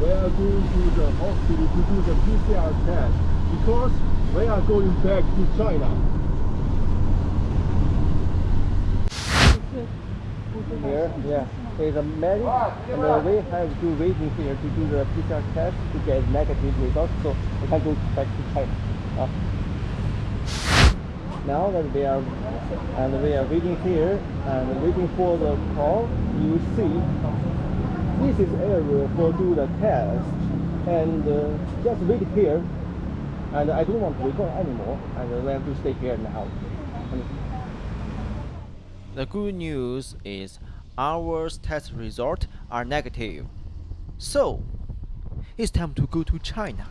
we are going to the hospital to do the PCR test because we are going back to China. Here, yeah, there's a medic, and uh, we have to waiting here to do the PCR test to get negative results, so we can go back to China. Uh, now that we are and we are waiting here and waiting for the call, you see this is area for do the test and uh, just wait here and I don't want to record anymore and we have to stay here now. The good news is our test results are negative. So, it's time to go to China.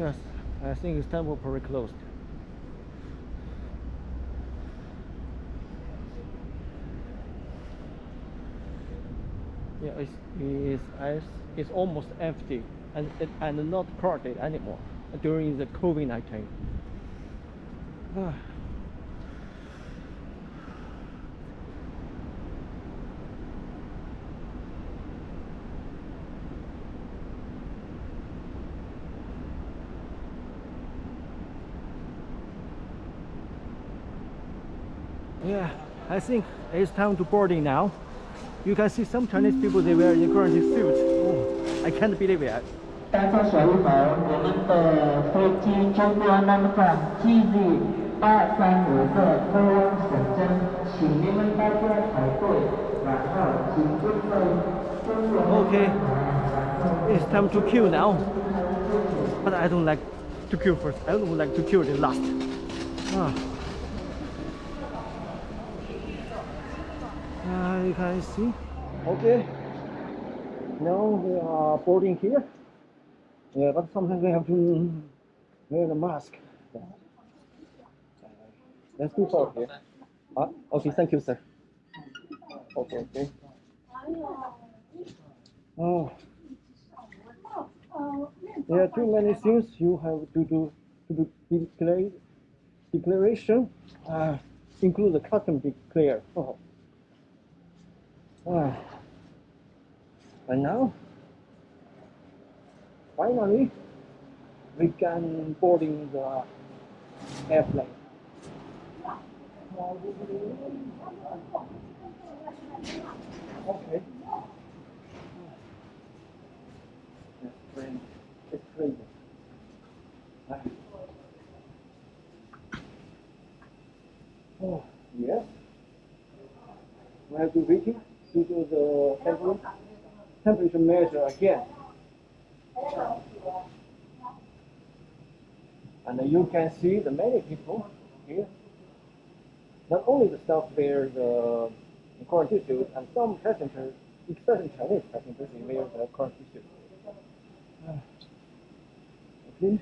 Yes, I think it's temporarily closed. Yeah, it's, it's, it's, almost empty and, and not crowded anymore during the COVID-19. Yeah, I think it's time to boarding now. You can see some Chinese people they wear the currency suits. Oh, I can't believe it. 大家小一好，我们的飞机中国南方 GZ 八三五个通往深圳，请你们大家排队，然后请准备中国 Okay, it's time to queue now. But I don't like to queue first. I don't like to queue the last. Ah. Uh, you can see. Okay. Now we are boarding here. Yeah, but sometimes we have to wear the mask. Let's do for here. Ah, okay, thank you, sir. Okay, okay. Oh. There are too many things you have to do to do declare, declaration, uh, include the custom declare. Oh. And now, finally, we can boarding the airplane. Okay. It's crazy. It's crazy. Oh, yes. We have to waiting to do the temperature, measure again. And you can see the many people here. Not only the staff wear the suit, and some passengers, especially Chinese passengers, they wear the quarantine suit. Uh, okay,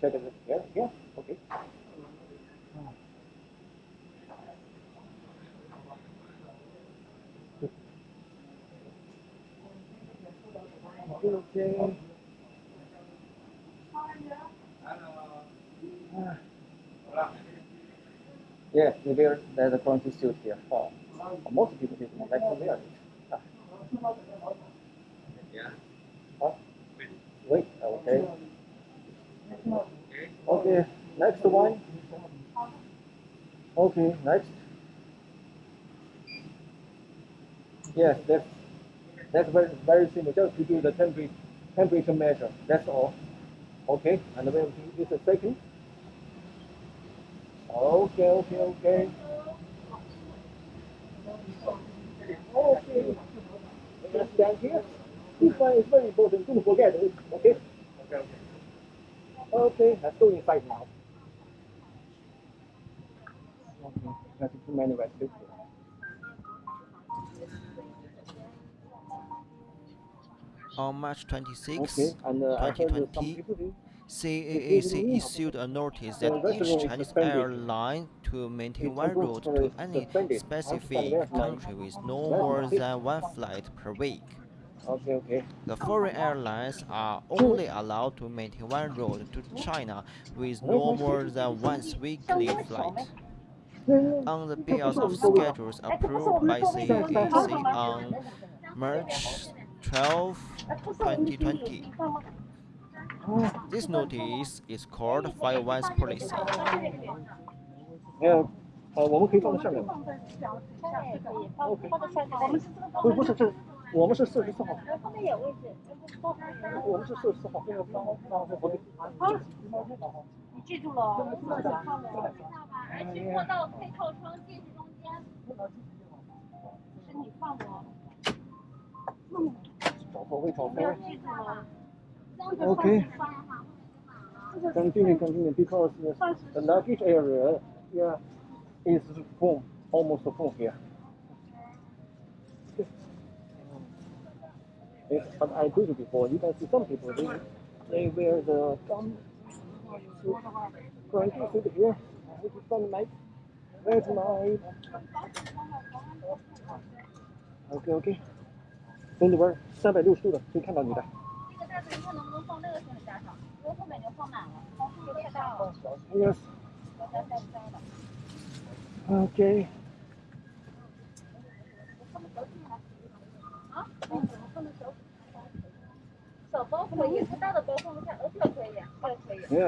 check it here. Yeah, okay. Okay. Yeah, wear there's a currency suit here. Oh, most people did not like to wear it. Ah. Yeah. Huh? Wait, okay. Okay, next one. Okay, next. Yes, that's that's very very simple. Just to do the temperature temperature measure. That's all. Okay, and then do a second. Okay, okay, okay. Okay. Let's stand here. This one is very important. Don't forget it. Okay. Okay, okay. Okay, let's go inside now. Okay, that's too many restrictions. On March 26, Okay, and uh, I heard that some 2020, CAAC issued a notice that each Chinese suspended. airline to maintain one route to any suspended. specific country with no more than one flight per week. Okay, okay. The foreign airlines are only allowed to maintain one route to China with no more than once weekly flight. On the basis of schedules approved by CAAC on March 12, This notice is called Five-One Policy. Oh, 找错位找错位。记住了。 Okay. Continue, continue, because the, the luggage area, yeah, is full, almost full here. Yes, but I told you before, you can see some people, they, they wear the gum suit, quarantine suit here. This is from my, where's my, okay, okay. 从这边三百六十度的，可以看到你的。这个大枕头能不能放那个行李架上？因为后面就放满了，高也太大了。OK。啊？放，小包可以，大的包，可以，可以。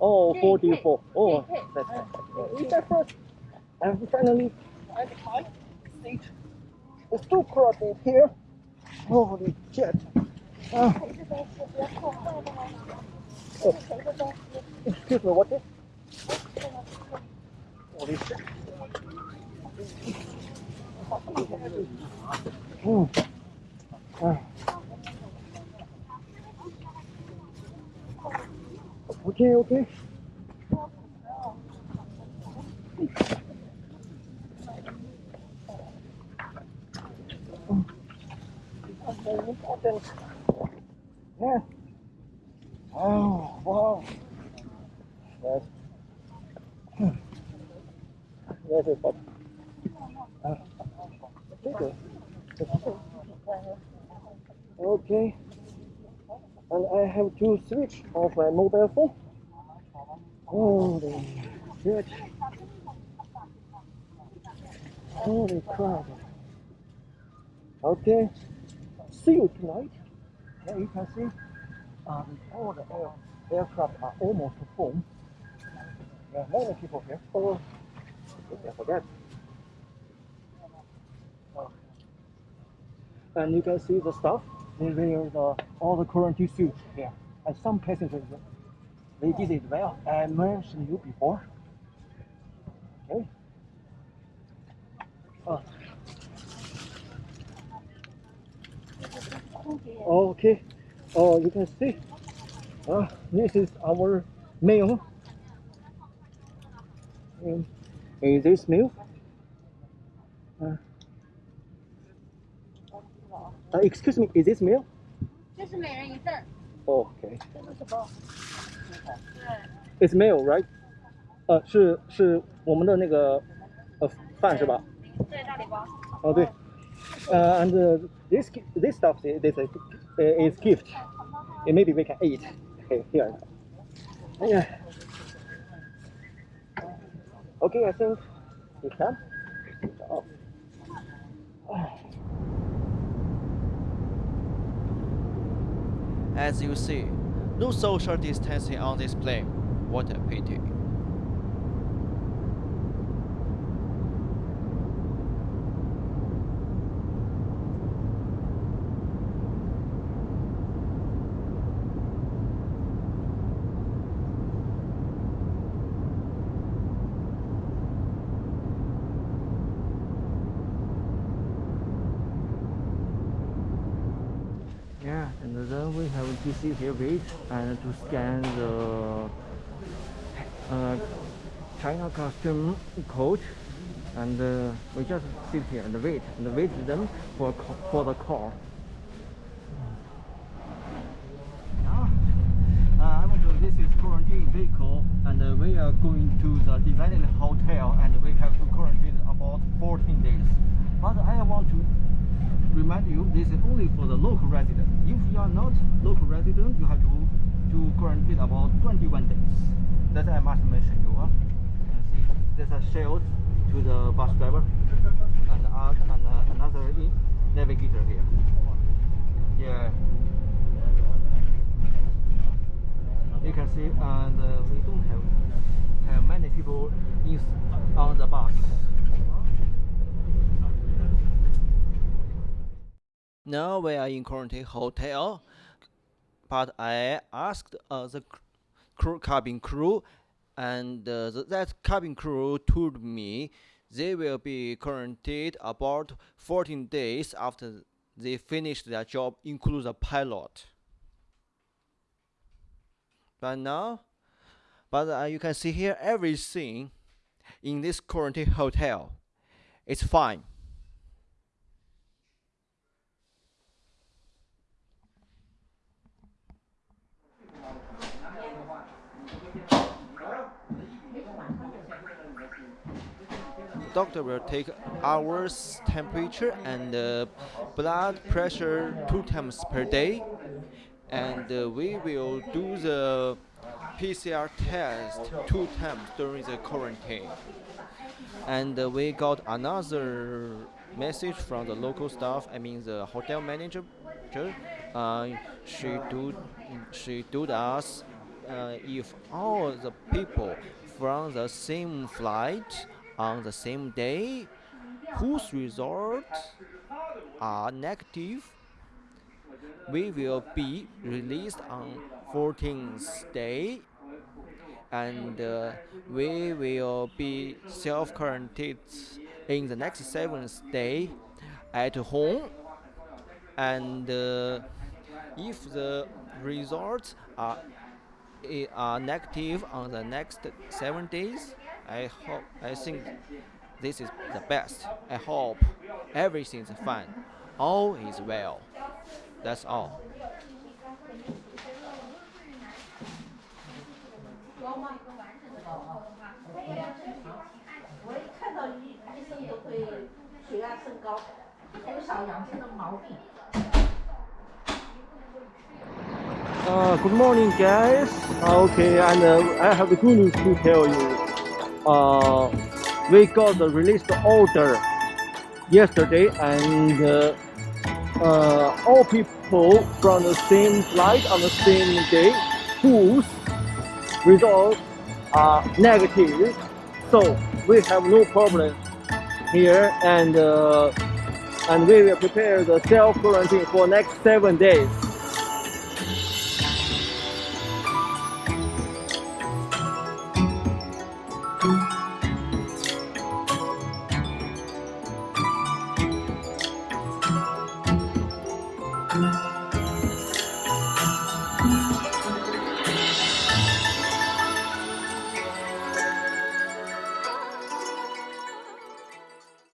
哦，That's it. And finally. think it's too crowded here. Holy shit. Uh, oh. Excuse me, what is? Holy shit. Hmm. Uh. Okay, okay. Okay. And I have to switch off my mobile phone. Holy shit. Holy crap. Okay. See you tonight. Yeah, you can see um, all the air, aircraft are almost full. There are many people here. Oh, I forget. Oh. And you can see the stuff. They wear the, all the quarantine suits here. And some passengers, they did it well. I mentioned you before. Okay. Oh. Okay. Oh, you can see. Uh, this is our meal. Um, is this meal? Uh, uh, excuse me, is this meal? 这是每人一份， Oh, okay. 这是什么？ It's meal, right? 呃，是是我们的那个呃饭是吧？对，大礼包。哦对。Uh, and uh, this gi- this stuff is, this is, uh, is gift. Uh, maybe we can eat okay, here. Yeah. Okay, I think we can. Oh. As you see, no social distancing on this plane. What a pity. have a just see here wait, and to scan the uh, China custom code and uh, we just sit here and wait and wait them for for the call. Uh, this is quarantine vehicle and uh, we are going to the designated hotel and we have to quarantine about 14 days. But I want to remind you this is only for the local resident. If you are not quarantine about 21 days. That I must mention you. Huh? See, there's a shield to the bus driver and, uh, and uh, another navigator here. Yeah. You can see, and uh, we don't have have many people in, on the bus. Now we are in quarantine hotel, but I asked uh, the crew, cabin crew, and uh, th- that cabin crew told me they will be quarantined about 14 days after they finish their job, including the pilot. But now, but uh, you can see here everything in this quarantine hotel. It's fine. Doctor will take hours temperature and uh, blood pressure two times per day. And uh, we will do the pcr test two times during the quarantine. And uh, we got another message from the local staff i mean the hotel manager. Uh, she told she told us uh, if all the people from the same flight on the same day whose results are negative we will be released on 14th day and uh, we will be self quarantined in the next seventh day at home. And uh, if the results are are negative on the next seven days I hope, I think this is the best. I hope everything's fine. All is well. That's all. Uh, good morning, guys. Ah, okay, and uh, I have the good news to tell you. Uh, we got the released order yesterday, and uh, uh, all people from the same flight on the same day whose results are negative. So we have no problem here, and uh, and we will prepare the self quarantine for next seven days.